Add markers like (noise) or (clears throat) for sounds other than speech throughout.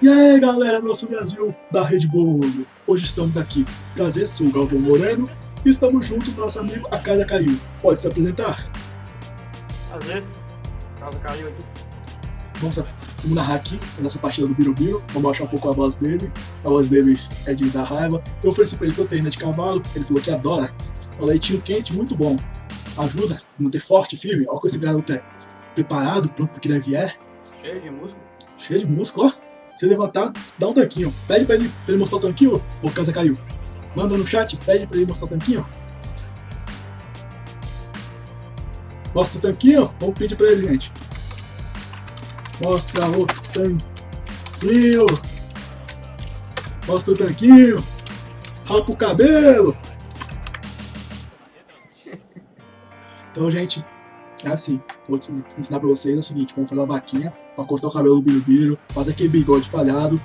E aí galera nosso Brasil da Rede Bolo, hoje estamos aqui, prazer, sou o Galvão Moreno e estamos junto com nosso amigo A Casa Caiu. Pode se apresentar? Prazer, Casa Caiu aqui. Vamos, vamos narrar aqui a nossa partida do Birubiru, vamos baixar um pouco a voz dele, a voz dele é de dar raiva. Eu ofereci para ele proteína de cavalo, ele falou que adora, um leitinho quente, muito bom. Ajuda a manter forte, firme, olha com esse garoto é preparado, pronto pro que deve vier. Cheio de músculo. Cheio de músculo, ó. Se levantar, dá um tanquinho. Pede pra ele, pra ele mostrar o tanquinho, ou casa caiu. Manda no chat, pede pra ele mostrar o tanquinho. Mostra o tanquinho, vamos pedir pra ele, gente. Mostra o tanquinho. Mostra o tanquinho. Rapa o cabelo. Então, gente, é assim, vou ensinar pra vocês é o seguinte, vamos fazer uma vaquinha pra cortar o cabelo do Birubiru, fazer aquele bigode falhado.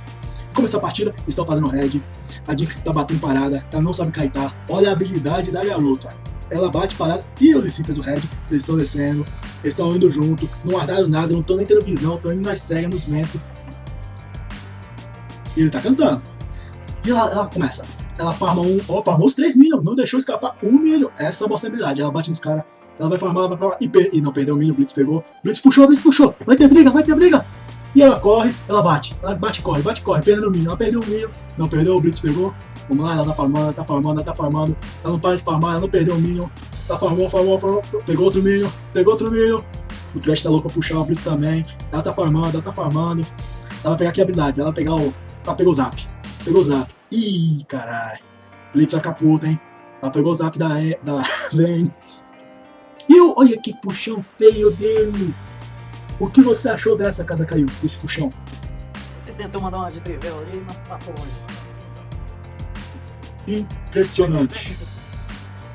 Começou a partida, estão fazendo red, a Jinx tá batendo parada, ela não sabe kaitar, olha a habilidade da garota. Ela bate parada e o Lissin fez o red, eles estão descendo, eles estão indo junto, não guardaram nada, não estão nem tendo visão, estão indo nas cegas, nos ventos. E ele tá cantando. E ela, ela começa, ela farma um, ó, farmou os 3 milhões, não deixou escapar um milhão. Essa é a habilidade, ela bate nos caras, ela vai farmar, vai farmar. E, per... e não perdeu o minion, Blitz pegou. Blitz puxou, Blitz puxou. Vai ter briga, vai ter briga. E ela corre, ela bate. Ela bate e corre, bate e corre. Perdendo o minion. Ela perdeu o minion. Não perdeu, o Blitz pegou. Vamos lá, ela tá farmando, ela tá farmando, ela tá farmando. Ela não para de farmar, ela não perdeu o minion. Ela farmou, farmou, farmou. Pegou outro minion, pegou outro minion. O Trash tá louco pra puxar, o Blitz também. Ela tá farmando, ela tá farmando. Ela vai pegar a habilidade, ela vai pegar o. Ela pegou o zap. Pegou o zap. Ih, caralho. Blitz vai ficar puta, hein? Ela pegou o zap da, da (laughs) Vayne. E eu, olha que puxão feio dele. O que você achou dessa casa caiu, desse puxão? Ele tentou mandar uma de trivela ali, mas passou longe. Impressionante.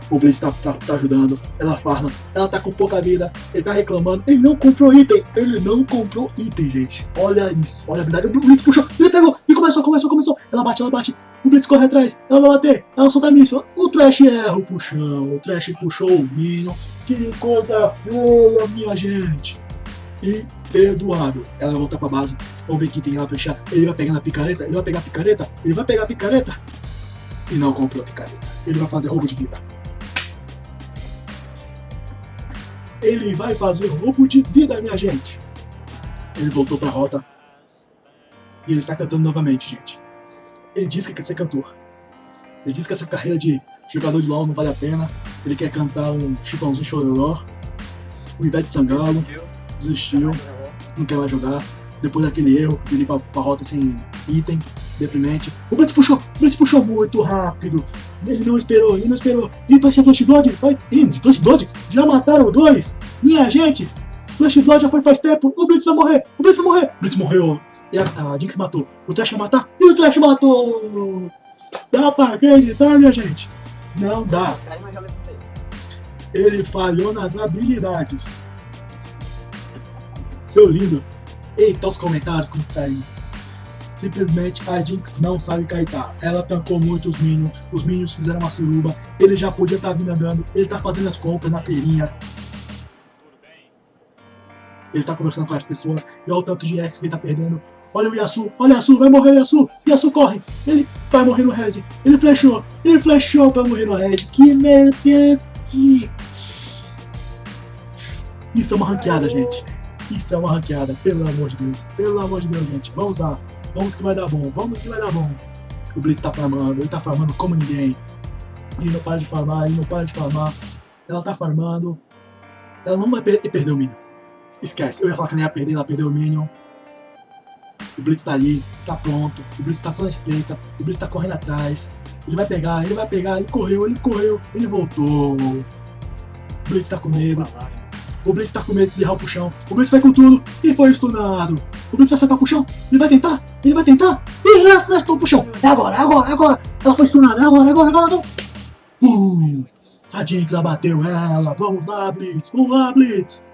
O Blaze tá, tá, tá, ajudando, ela farma, ela tá com pouca vida, ele tá reclamando, ele não comprou item, ele não comprou item, gente. Olha isso, olha a habilidade, o Blitz puxou, ele pegou, e começou, começou, começou, ela bate, ela bate, o Blitz corre atrás, ela vai bater, ela solta míssil, o Trash erra o puxão, o Trash puxou o Minion, que coisa feia, minha gente. Imperdoável. Ela vai voltar pra base, vamos ver quem tem lá fechar, ele vai pegar na picareta, ele vai pegar a picareta, ele vai pegar a picareta, e não comprou a picareta, ele vai fazer roubo de vida. Ele vai fazer roubo de vida, minha gente. Ele voltou pra rota. E ele está cantando novamente, gente. Ele diz que quer ser cantor. Ele diz que essa carreira de jogador de LoL não vale a pena. Ele quer cantar um chutãozinho chororó. O Ivete Sangalo desistiu, não quer mais jogar. Depois daquele erro ir pra, pra rota sem item, deprimente. O Blitz puxou, o Blitz puxou muito rápido. Ele não esperou, ele não esperou. E vai ser Flash Blood? Vai. Ih, Flash Blood? Já mataram dois? Minha gente! Flash Blood já foi faz tempo. O Blitz vai morrer, o Blitz vai morrer. O Blitz morreu. E a, a Jinx matou. O Trash vai matar. E o Trash matou! Dá pra acreditar, minha gente? Não dá. Ele falhou nas habilidades. Seu lindo. Eita, os comentários como tá aí. Simplesmente a Jinx não sabe kaitar. Ela tancou muito os minions, os minions fizeram uma suruba, ele já podia estar tá vindo andando, ele tá fazendo as compras na feirinha. Ele tá conversando com as pessoas, e olha o tanto de X que ele tá perdendo. Olha o Yasu, olha o Yasu, vai morrer o Yasu, Yasu corre, ele vai morrer no Red, ele flechou, ele flechou pra morrer no Red, que merda, Isso é uma ranqueada, gente. Isso é uma ranqueada, pelo amor de Deus. Pelo amor de Deus, gente. Vamos lá. Vamos que vai dar bom. Vamos que vai dar bom. O Blitz tá farmando. Ele tá farmando como ninguém. Ele não para de farmar. Ele não para de farmar. Ela tá farmando. Ela não vai per perder o Minion. Esquece. Eu ia falar que ela ia perder. Ela perdeu o Minion. O Blitz tá ali. Tá pronto. O Blitz tá só na espreita. O Blitz tá correndo atrás. Ele vai pegar. Ele vai pegar. Ele correu. Ele correu. Ele voltou. O Blitz tá com medo. O Blitz tá com medo de errar o puxão. O Blitz vai com tudo e foi stunado. O Blitz vai acertar o puxão. Ele vai tentar. Ele vai tentar. E ele acertou o puxão. É agora, é agora, é agora. Ela foi stunada. É agora, é agora, é agora. agora. Uh, a Jinx abateu ela. Vamos lá, Blitz. Vamos lá, Blitz.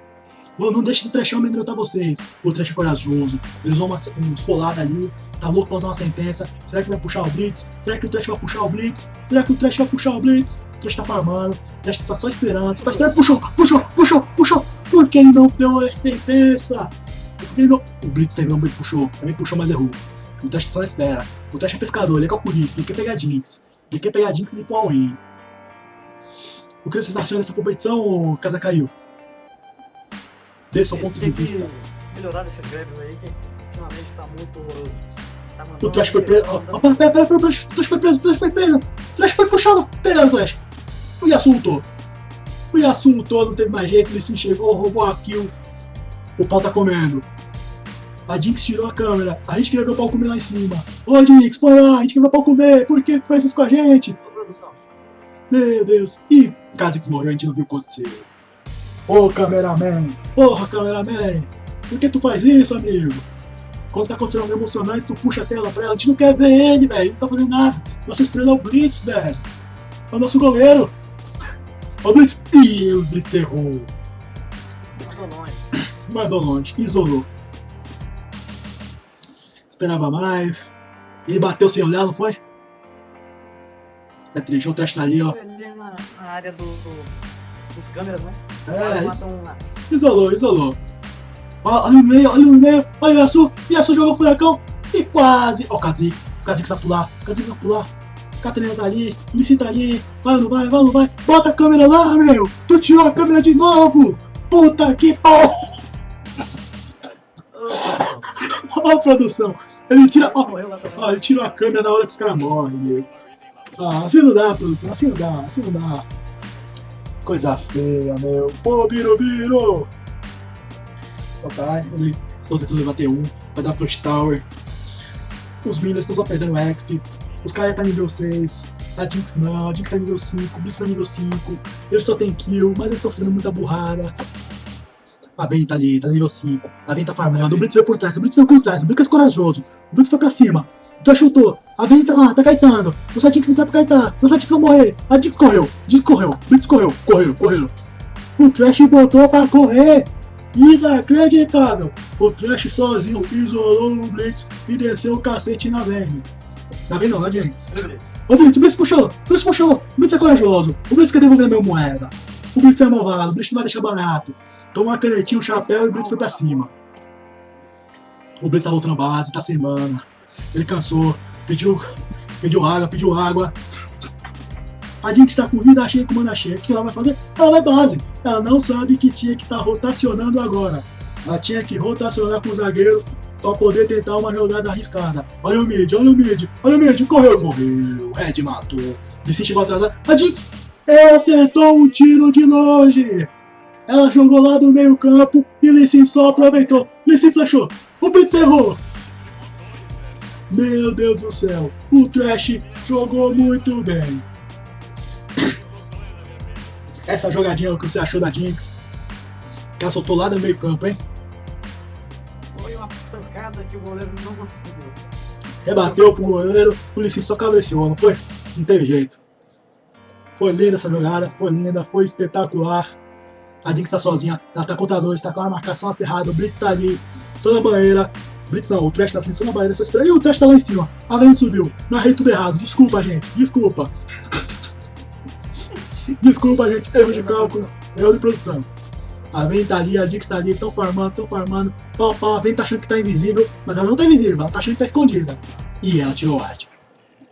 Não deixe esse trechão amedrontar vocês. O trecho é corajoso. Eles vão uma, um esfolado ali. Tá louco pra usar uma sentença. Será que vai puxar o Blitz? Será que o trecho vai puxar o Blitz? Será que o trecho vai puxar o Blitz? O trecho tá farmando. O trecho tá só esperando. Você tá esperando. Puxou, puxou, puxou, puxou. Por que ele não deu a sentença? Ele não... O Blitz ele puxou. Também puxou, mas errou. O Trash só espera. O Trash é pescador, ele é calculista, ele quer pegar Jinx. Ele quer pegar Jinx e ir pro. O que você está achando dessa competição, Casa Caiu? Dê seu ponto de vista. Melhorar esses greves aí, que ultimamente tá muito. Tá O Trash foi preso. Ó, ó, pera, pera, pera, o Trash, foi preso, o Trash foi preso. O Trash foi puxado. Pegaram o Trash. O Yasuo lutou. O Yasuo lutou, não teve mais jeito, ele se enxergou, roubou a kill. O pau tá comendo. A Jinx tirou a câmera. A gente queria ver o pau comer lá em cima. Ô Jinx, põe lá, a gente queria ver o pau comer. Por que tu faz isso com a gente? Meu Deus. Ih, Kha'Zix morreu, a gente não viu o que aconteceu. Ô, cameraman. Porra, cameraman. Por que tu faz isso, amigo? Quando tá acontecendo algo emocionante, tu puxa a tela pra ela. A gente não quer ver ele, velho. Ele não tá fazendo nada. Nossa estrela é o Blitz, velho. É o nosso goleiro. Ó o Blitz. Ih, o Blitz errou. mandou longe. Mandou longe. Isolou. Esperava mais. Ele bateu sem olhar, não foi? É triste, o teste tá ali, ó. Ali na, na área do, do- dos câmeras, né? É, matam lá. Isolou, isolou. Ó, olha o meio, olha o meio, olha o Yasu, Yasu jogou furacão e quase. Ó, o Kha'Zix, o Kha'Zix vai pular, o Kha'Zix vai pular. Catarina tá ali, Lissin tá ali, vai ou não vai, vai ou não vai, bota a câmera lá, meu! Tu tirou a câmera de novo! Puta que pau! (laughs) Ó a produção, ele tira, ó, ele tirou a câmera na hora que os caras morrem, meu. Ah, assim não dá, produção, assim não dá, assim não dá. Coisa feia, meu. Pô, Birubiru! Então tá, ele estão tentando levar T1, vai dar Flush Tower. Os Minions estão só perdendo XP. Os caras tá nível 6. A Jinx não, a Jinx tá nível 5, o Blitz tá nível 5. Eles só tem kill, mas eles estão fazendo muita burrada. A Vayne tá ali, tá nível 5. A Vayne tá farmando, o Blitz veio por trás, o Blitz veio por trás, o Blitz é corajoso. O Blitz foi pra cima. O Trash chutou. A Vayne tá lá, tá caetando. Nossa Jinx não sabe caetar. Nossa Jinx vai morrer. A Jinx correu. Jinx correu. O Blitz correu. Correram, correram. O Trash botou pra correr. Inacreditável. O Trash sozinho isolou o Blitz e desceu o cacete na Vayne. Na Vayne não, na Jinx. O Blitz, o Blitz puxou. O Blitz puxou. O Blitz é corajoso. O Blitz quer devolver minha moeda. O Blitz é malvado. O Blitz não vai deixar barato. Toma uma canetinha, um chapéu e o Blitz foi pra cima. O Blitz tá voltando base, tá sem mana. Ele cansou, pediu, pediu água, pediu água. A Jinx tá com vida cheia, com mana cheia. O que ela vai fazer? Ela vai base. Ela não sabe que tinha que estar tá rotacionando agora. Ela tinha que rotacionar com o zagueiro pra poder tentar uma jogada arriscada. Olha o mid, olha o mid, olha o mid, correu, morreu. Red matou. Lissin chegou atrasado. A Jinx ela acertou um tiro de longe. Ela jogou lá do meio campo e Lissin só aproveitou. Lissin flechou. O Blitz errou. Meu Deus do céu, o Trash jogou muito bem. Essa jogadinha, o que você achou da Jinx? Que ela soltou lá do meio campo, hein? Foi uma pancada que o goleiro não conseguiu. Rebateu pro goleiro, o Lissin só cabeceou, não foi? Não teve jeito. Foi linda essa jogada, foi linda, foi espetacular. A Jinx tá sozinha, ela tá contra dois, tá com a marcação acerrada, o Blitz tá ali, só na banheira. Blitz não, o Trash tá só na banheira, só esperando. E o Trash tá lá em cima. A Vayne subiu. Narrei tudo errado. Desculpa, gente. Desculpa. (laughs) Desculpa, gente. Erro de cálculo. Erro de produção. A Vayne tá ali, a Jinx tá ali, tão farmando, tão farmando. Pau, pau, a Vayne tá achando que tá invisível, mas ela não tá invisível, ela tá achando que tá escondida. E ela tirou o ward.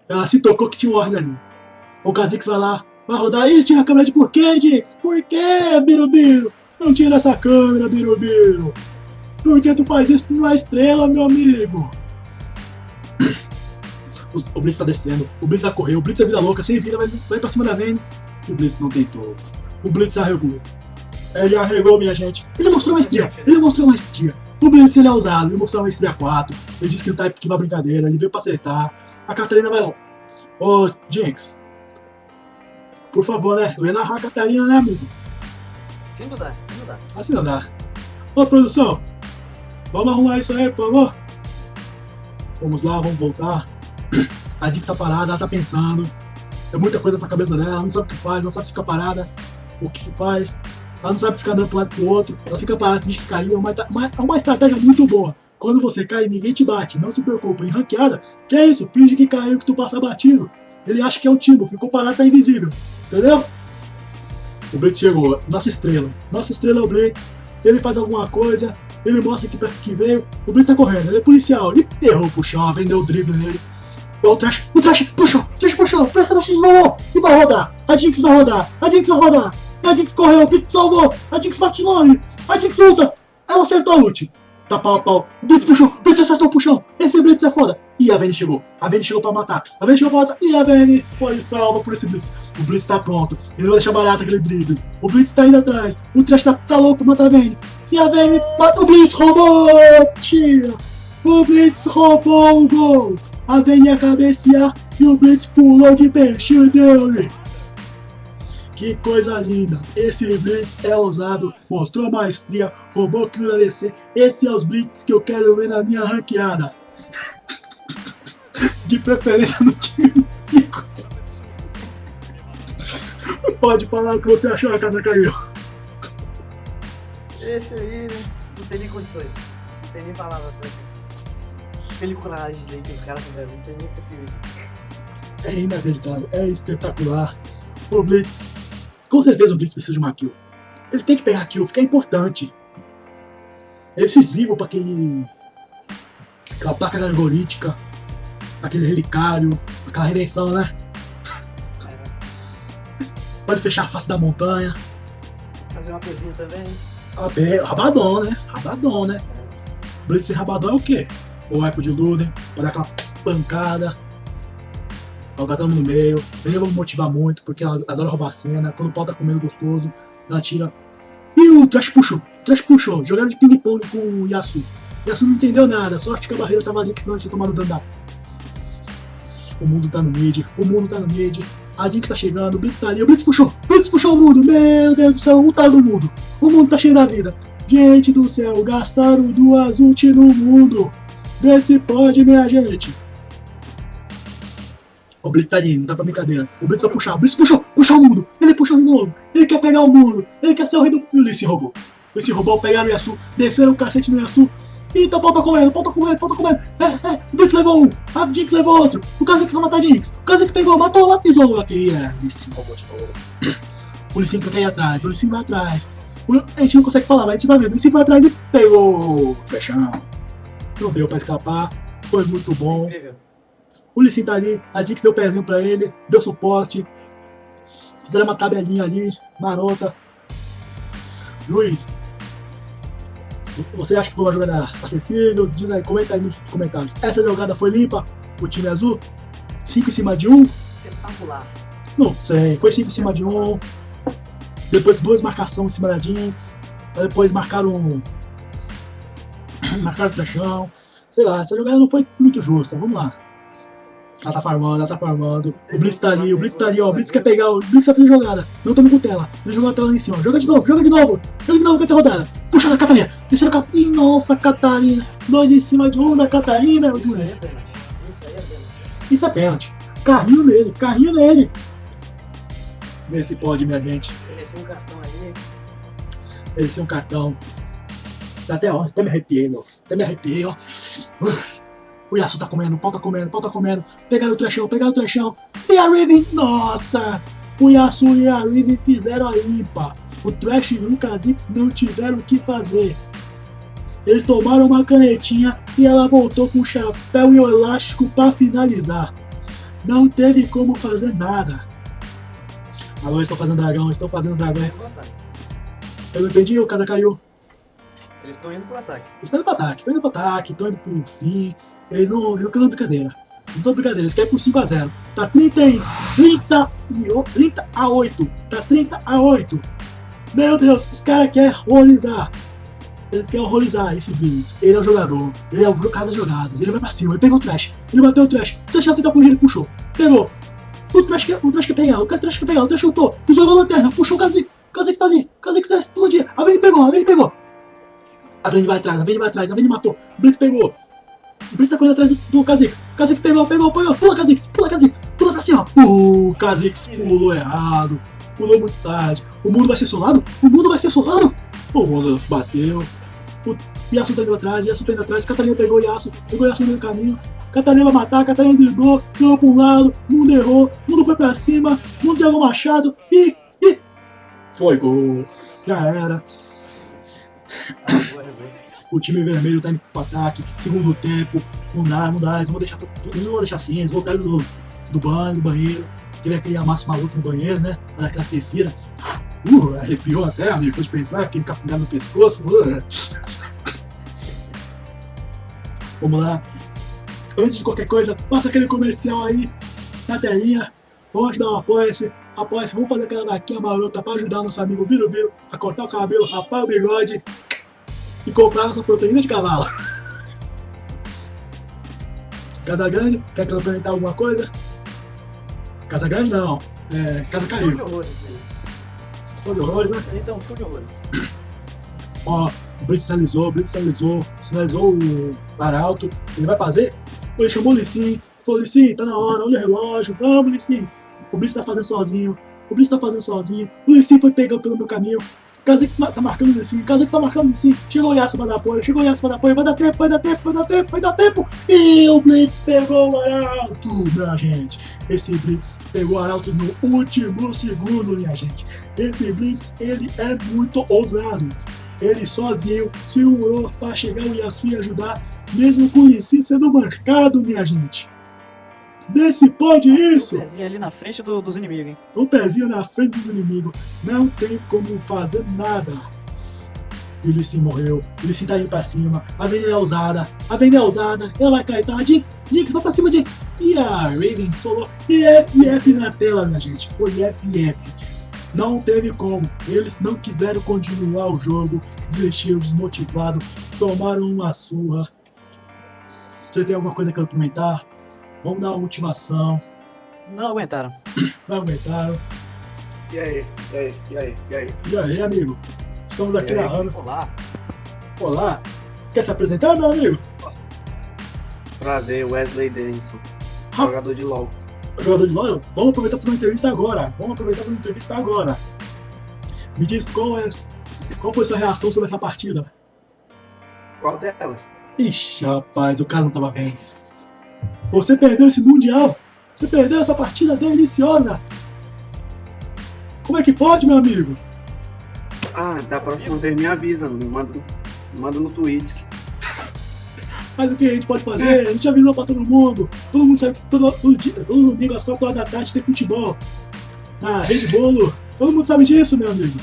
Ela se tocou que tinha um ward ali. O Kha'Zix vai lá, vai rodar. Ih, tira a câmera de por quê, Jinx? Por quê, Birubiru? Não tira essa câmera, Birubiru. Por que tu faz isso numa estrela, meu amigo? O, Blitz tá descendo, o Blitz vai correr, o Blitz é vida louca, sem vida, vai, vai pra cima da Vayne. E o Blitz não tentou. O Blitz arregou. Ele arregou, minha gente. Ele mostrou maestria, ele mostrou maestria. O Blitz ele é ousado, ele mostrou maestria 4. Ele disse que não tá aqui pra brincadeira, ele veio pra tretar. A Catarina vai. Ô, Jinx. Por favor, né? Eu ia narrar a Catarina, né, amigo? Sim, não dá, sim, não dá. Assim não dá. Ô, produção. Vamos arrumar isso aí, por favor. Vamos lá, vamos voltar. A Jinx tá parada, ela tá pensando. É muita coisa pra cabeça dela, ela não sabe o que faz, não sabe se parada, o que faz. Ela não sabe ficar andando pro lado pro outro. Ela fica parada, finge que caiu. É uma, uma- é uma estratégia muito boa. Quando você cai, ninguém te bate. Não se preocupe. Em ranqueada, que é isso? Finge que caiu, que tu passa batido. Ele acha que é o Timbo, ficou parado, tá invisível. Entendeu? O Blitz chegou. Nossa estrela. Nossa estrela é o Blitz. ele faz alguma coisa, ele mostra que pra que veio, o Blitz tá correndo, ele é policial, ele errou pro chão, vendeu o drible nele. O Trash, o Trash puxou, o Trash puxou, o Trash rolou e vai rodar. A Jinx vai rodar, a Jinx vai rodar. A Jinx correu, o Blitz salvou, a Jinx bate longe, a Jinx luta, ela acertou a ult. Tá pau a pau, o Blitz puxou, o Blitz acertou o puxão, esse Blitz é foda. E a Vayne chegou, a Vayne chegou pra matar, a Vayne chegou pra matar, e a Vayne foi salva por esse Blitz. O Blitz tá pronto, ele vai deixar barato aquele drible. O Blitz tá indo atrás, o Trash tá, tá louco pra matar a Vayne. E a Vayne mata o Blitz, roubou! Tira! O Blitz roubou o gol! A Vayne ia cabecear e o Blitz pulou de peixe dele! Que coisa linda! Esse Blitz é ousado, mostrou maestria, roubou kill da DC. Esse é os Blitz que eu quero ver na minha ranqueada. (laughs) De preferência no time. Pode falar o que você achou, a casa caiu. Esse aí, né? Não tem nem condições. Não tem nem palavras pra isso. Peliculagens aí que os caras fizeram, não tem nem se É inacreditável, é espetacular. O Blitz, com certeza o Blitz precisa de uma kill. Ele tem que pegar a kill, porque é importante. É decisivo para aquele. aquela placa algorítmica, aquele relicário, aquela redenção, né? Pode fechar a face da montanha. Fazer uma coisinha também. Abe- Rabadon, né? Rabadon, né? Blitz e Rabadon é o quê? O Echo de Luden, pra dar aquela pancada. Todo mundo no meio. Ele vai motivar muito, porque ela adora roubar a cena. Quando o pau tá comendo gostoso, ela tira. E o Trash puxou. O Trash puxou. Jogaram de ping-pong com o Yasu. O Yasu não entendeu nada. Sorte que a barreira tava ali, que senão ele tinha tomado dano da. O mundo tá no mid. O mundo tá no mid. A Jinx tá chegando. O Blitz tá ali. O Blitz puxou. O Blitz puxou o mundo. Meu Deus do céu. Um tá no mundo. O mundo tá cheio da vida. Gente do céu, gastaram duas ult no mundo. Vê se pode, minha gente. O Blitz tá ali, não tá pra brincadeira. O Blitz vai puxar. O Blitz puxou, puxou o mundo. Ele puxou de novo. Ele quer pegar o mundo. Ele quer ser o rei do. E o Lee se roubou. Ele se roubou, pegaram o Yasu, desceram o cacete no Yasu. Eita, o pau tá comendo, o pau tá comendo, o pau tá comendo. É, é, o Blitz levou um, a Jinx levou outro. O Kazek vai matar a Jinx. O Kazek pegou, matou, matou, isolou aqui. É, se roubou de novo. O quer ir atrás, o Lee Sin vai atrás. O- A gente não consegue falar, mas a gente tá vendo. O Lee Sin foi atrás e pegou o Peixão. Não deu pra escapar. Foi muito bom. O Lissin tá ali, a Jinx deu pezinho pra ele, deu suporte. Fizeram uma tabelinha ali, marota. Luiz, você acha que foi uma jogada acessível? Diz aí, comenta aí nos comentários. Essa jogada foi limpa? O time azul? 5 em cima de 1? Um? Espetacular. Não sei, foi 5 em cima de 1. Um. Depois duas marcações em cima da Jinx. Depois marcaram. um- (clears throat) Marcaram o trachão. Sei lá, essa jogada não foi muito justa. Vamos lá. Ela tá farmando, ela tá farmando. O Blitz tá ali, o Blitz tá ali, ó. O Blitz quer pegar, o Blitz vai fazer jogada. Não tamo com tela. Ele jogou a tela lá em cima. Joga de novo, joga de novo. Joga de novo, vai ter rodada. Puxa da Catarina. Desceram a Catarina. Nossa, Catarina. Dois em cima de um da Catarina. O é. Isso aí é pênalti. Isso é pênalti. Carrinho nele, carrinho nele. Vê se pode, minha gente. Mereceu um cartão aí. Merecer um cartão. Até, ó, até me arrepiei, ó. Até me arrepiei, ó. Uf. O Yasu tá comendo, o pau tá comendo, o pau tá comendo. Pegaram o trechão, pegaram o trechão. E a Riven, nossa! O Yasu e a Riven fizeram a limpa. O Trash e o Kha'Zix não tiveram o que fazer. Eles tomaram uma canetinha e ela voltou com o chapéu e o elástico pra finalizar. Não teve como fazer nada. Agora estão fazendo dragão, estão fazendo dragão. Eu não entendi, o casa caiu. Eles estão indo pro ataque. Eles estão indo pro ataque, estão indo pro ataque, estão indo pro fim. Eles não, eles não querem brincadeira. Não estão brincadeira, eles querem por 5x0. Tá 30 e 30, e o- 30 a 8. Tá 30 a 8. Meu Deus, os caras querem horrorizar. Eles querem horrorizar esse Blitz. Ele é o jogador. Ele é o cara das jogadas. Ele vai pra cima. Ele pegou o trash. Ele bateu o trash. O trash tenta fugir, ele puxou. Pegou. O trash quer, o trash quer pegar. O trash quer pegar. O trash chutou. Usou a lanterna. Puxou o Kha'Zix. Kha'Zix tá ali. Kha'Zix vai explodir. A Vayne pegou. A Vayne pegou. A Vayne vai atrás. A Vayne vai atrás. A Vayne matou. Blitz pegou. O Blitz tá correndo atrás do, do Kha'Zix. Kha'Zix pegou, pegou, pegou. Pula, Kha'Zix. Pula, Kha'Zix. Pula pra cima. O Kha'Zix pulou errado. Pulou muito tarde. O mundo vai ser solado? O mundo vai ser solado? O mundo bateu. O Yasuo tá indo atrás, Yasuo tá indo atrás. Catarina pegou Yasuo. Pegou o Yasuo no meio do caminho. Catarina vai matar, Catarina driblou, jogou pra um lado, mundo errou, mundo foi pra cima, mundo jogou machado e. e. Foi gol. Já era. O time vermelho tá indo pro ataque, segundo tempo, não dá, não dá, eles vão deixar, eles vão deixar assim, eles voltaram do, do banho, do banheiro, teve aquele amasso maluco no banheiro, né? Aquela aquecida. Uh, arrepiou até, amigo, foi de pensar, aquele cafungado no pescoço. Uh. Vamos lá. Antes de qualquer coisa, passa aquele comercial aí na telinha. Vamos dar um apoia-se. Apoia-se, vamos fazer aquela vaquinha marota pra ajudar nosso amigo Birubiru a cortar o cabelo, rapar o bigode e comprar nossa proteína de cavalo. (laughs) Casa Grande, quer complementar alguma coisa? Casa Grande não, é, Casa Show Caiu. de horrores, velho. Show de horrores, né? Então, show de horrores. (clears throat) Ó, o Blitz sinalizou, o Blitz sinalizou, sinalizou o Arauto, ele vai fazer? Ele chamou o Lissim, falou, Lissim, tá na hora, olha o relógio, vamos Lissim. O Blitz tá fazendo sozinho, o Blitz tá fazendo sozinho, o Lissim foi pegando pelo meu caminho, Kazek tá marcando o Lissim, Kazek tá marcando o Lissim, chegou o Yasuo pra dar apoio, chegou o Yasuo pra dar apoio, vai dar tempo, vai dar tempo, vai dar tempo, vai dar tempo, e o Blitz pegou o Arauto, minha gente. Esse Blitz pegou o Arauto no último segundo, minha gente. Esse Blitz, ele é muito ousado. Ele sozinho segurou para chegar o Yasuo e ajudar, mesmo com o Lissi sendo marcado, minha gente. Vê se pode isso! Um pezinho ali na frente do- dos inimigos, hein? O pezinho na frente dos inimigos, não tem como fazer nada. E o Lissi morreu, o Lissi tá indo pra cima, a Vayne é ousada, a Vayne é ousada, ela vai cair, tá? Jinx, Jinx, vai pra cima, Jinx! E a Raven solou, e FF na tela, minha gente, foi FF. Não teve como, eles não quiseram continuar o jogo, desistiram desmotivados, tomaram uma surra. Você tem alguma coisa que complementar? Vamos dar uma motivação, Não aguentaram. não aguentaram. E aí, e aí, e aí, e aí? E aí, amigo? Estamos aqui narrando. Olá. Olá! Quer se apresentar, meu amigo? Prazer, Wesley Denison, Ah. jogador de LoL. Jogador de LoL? Vamos aproveitar para fazer uma entrevista agora. Vamos aproveitar para fazer uma entrevista agora. Me diz qual, é, qual foi sua reação sobre essa partida? Qual delas? Ixi, rapaz, o cara não tava vendo. Você perdeu esse Mundial! Você perdeu essa partida deliciosa! Como é que pode, meu amigo? Ah, da próxima vez me avisa, me manda, me manda no Twitch. (laughs) Mas o que a gente pode fazer? A gente avisou pra todo mundo. Todo mundo sabe que todo, todo, dia, todo domingo às 4 horas da tarde tem futebol. Na Rede Bolo. Todo mundo sabe disso, meu amigo.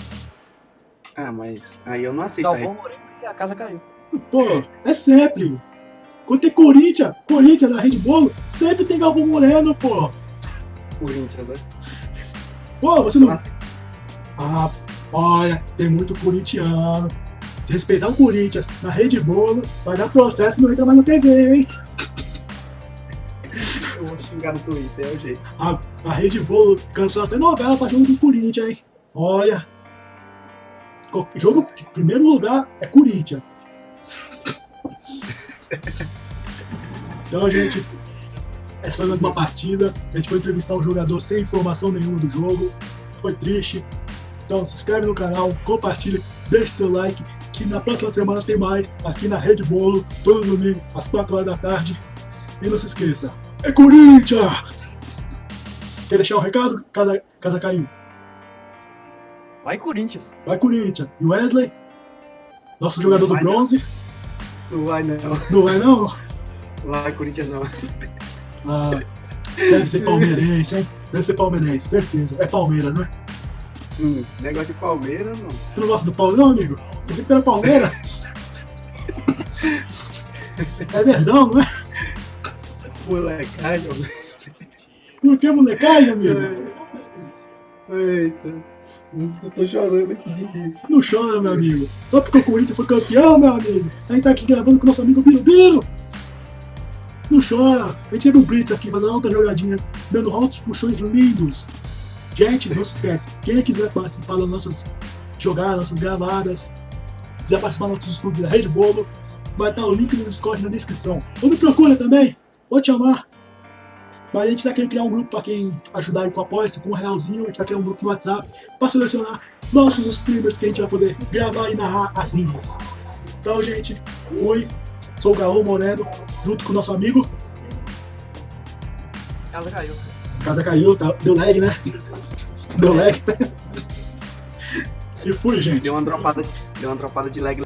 Ah, mas aí eu não assisto. Galvão Moreno e a casa caiu. Pô, é sempre. Quando tem Corinthians, Corinthians na Rede Bolo, sempre tem Galvão Moreno, pô. Corinthians, né? Pô, você não. Ah, olha, tem muito corintiano. Se respeitar o Corinthians na Rede Bolo, vai dar processo e não entra mais na TV, hein? eu vou xingar no Twitter, é o jeito. A, a Rede Bolo cancela até novela pra jogo do Corinthians, hein? Olha. Jogo de primeiro lugar é Corinthians. (laughs) Então, gente, essa foi mais uma partida. A gente foi entrevistar um jogador sem informação nenhuma do jogo. Foi triste. Então, se inscreve no canal, compartilha, deixe seu like. Que na próxima semana tem mais aqui na Rede Bolo, todo domingo, às 4 horas da tarde. E não se esqueça, é Corinthians! Quer deixar um recado? Casa, casa caiu. Vai, Corinthians. Vai Corinthians. E Wesley? Nosso jogador do bronze? Não vai não, Não vai não? Vai Corinthians não. Ah, deve ser palmeirense, hein? Deve ser palmeirense, certeza. É Palmeiras, né? Hum, negócio de Palmeiras não. Tu não gosta do Palmeiras, não, amigo? Pensei que era Palmeiras. É verdão, não é? Molecagem, Por que molecagem, amigo? Eita. Hum, Eu tô chorando aqui de rir. Não chora, meu amigo. Só porque o Corinthians foi campeão, meu amigo. A gente tá aqui gravando com o nosso amigo Biro. Não chora. A gente teve um Blitz aqui fazendo altas jogadinhas, dando altos puxões lindos. Gente, não se esquece. Quem quiser participar das nossas jogadas, nossas gravadas, quiser participar dos nossos estudos da Rede Bolo, vai estar o link do Discord na descrição. Ou me procura também. Vou te chamar. Mas a gente tá querendo criar um grupo para quem ajudar aí com o apoia com um realzinho. A gente vai criar um grupo no WhatsApp para selecionar nossos streamers que a gente vai poder gravar e narrar as linhas. Então, gente, fui. Sou o Gaô Moreno, junto com o nosso amigo. Casa caiu. Casa caiu, tá, deu lag, né? Deu lag. E fui, gente. Deu uma dropada, deu uma dropada de lag